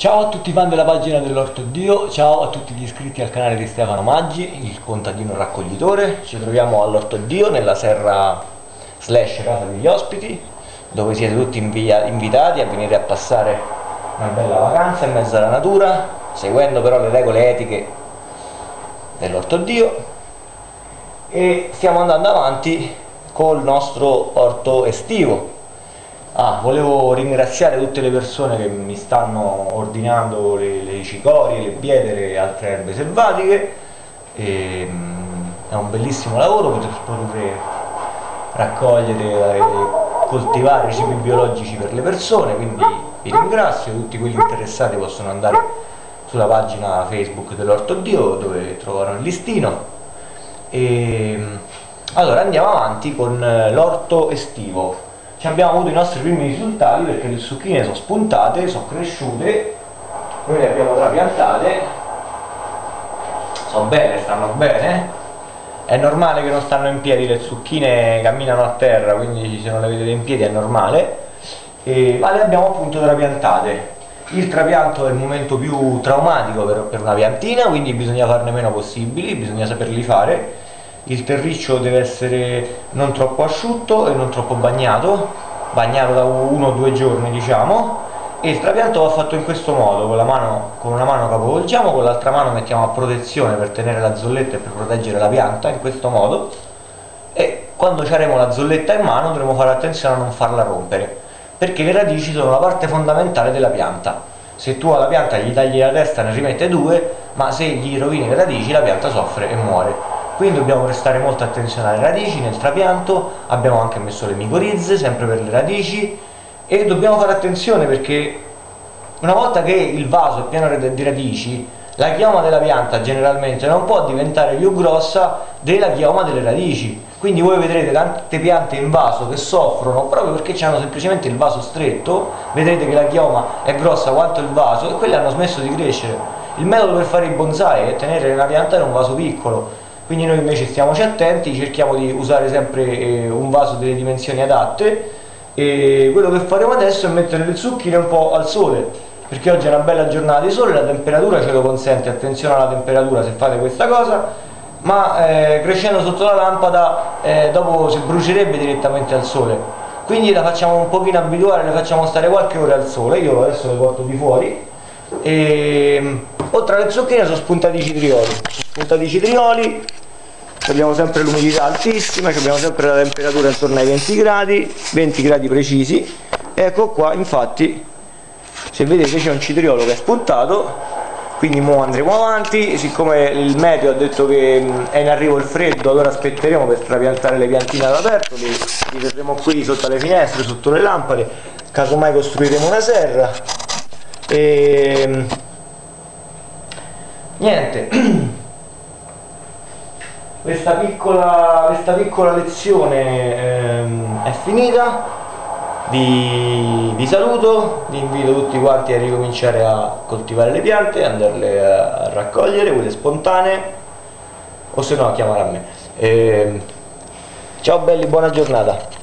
Ciao a tutti i fan della pagina dell'Orto Dio, ciao a tutti gli iscritti al canale di Stefano Maggi, il contadino raccoglitore. Ci troviamo all'Orto Dio, nella serra slash casa degli ospiti, dove siete tutti invitati a venire a passare una bella vacanza in mezzo alla natura, seguendo però le regole etiche dell'Orto Dio. E stiamo andando avanti col nostro orto estivo, volevo ringraziare tutte le persone che mi stanno ordinando le, le cicorie, le biedere e altre erbe selvatiche. E, um, è un bellissimo lavoro poter, poter raccogliere e coltivare cibi biologici per le persone, quindi vi ringrazio, tutti quelli interessati possono andare sulla pagina Facebook dell'Orto Dio dove trovano il listino. E, allora andiamo avanti con eh, l'orto estivo ci abbiamo avuto i nostri primi risultati perché le zucchine sono spuntate, sono cresciute, noi le abbiamo trapiantate, sono belle, stanno bene, è normale che non stanno in piedi, le zucchine camminano a terra, quindi se non le vedete in piedi è normale, e, ma le abbiamo appunto trapiantate. Il trapianto è il momento più traumatico per, per una piantina, quindi bisogna farne meno possibili, bisogna saperli fare il terriccio deve essere non troppo asciutto e non troppo bagnato bagnato da uno o due giorni diciamo. E il trapianto va fatto in questo modo con, mano, con una mano capovolgiamo con l'altra mano mettiamo a protezione per tenere la zolletta e per proteggere la pianta in questo modo. E quando avremo la zolletta in mano dovremo fare attenzione a non farla rompere perché le radici sono la parte fondamentale della pianta. Se tu alla pianta gli tagli la testa ne rimette due ma se gli rovini le radici la pianta soffre e muore quindi dobbiamo prestare molta attenzione alle radici nel trapianto abbiamo anche messo le micorizze sempre per le radici e dobbiamo fare attenzione perché una volta che il vaso è pieno di radici la chioma della pianta generalmente non può diventare più grossa della chioma delle radici. Quindi voi vedrete tante piante in vaso che soffrono proprio perché hanno semplicemente il vaso stretto vedrete che la chioma è grossa quanto il vaso e quelle hanno smesso di crescere. Il metodo per fare i bonsai è tenere la pianta in un vaso piccolo quindi noi invece stiamoci attenti, cerchiamo di usare sempre eh, un vaso delle dimensioni adatte e quello che faremo adesso è mettere le zucchine un po' al sole perché oggi è una bella giornata di sole, la temperatura ce lo consente, attenzione alla temperatura se fate questa cosa ma eh, crescendo sotto la lampada eh, dopo si brucierebbe direttamente al sole. Quindi la facciamo un pochino abituare, le facciamo stare qualche ora al sole io adesso le porto di fuori e oltre alle zucchine sono spuntati i citrioli sono spuntati i citrioli abbiamo sempre l'umidità altissima abbiamo sempre la temperatura intorno ai 20 gradi 20 gradi precisi. Ecco qua infatti se vedete c'è un citriolo che è spuntato quindi ora andremo avanti. Siccome il meteo ha detto che è in arrivo il freddo allora aspetteremo per trapiantare le piantine all'aperto li, li terremo qui sotto le finestre sotto le lampade. Casomai costruiremo una serra e niente questa piccola, questa piccola lezione ehm, è finita vi, vi, saluto, vi invito tutti quanti a ricominciare a coltivare le piante, andarle a, a raccogliere, quelle spontanee o se no a chiamare a me. Eh, ciao belli, buona giornata.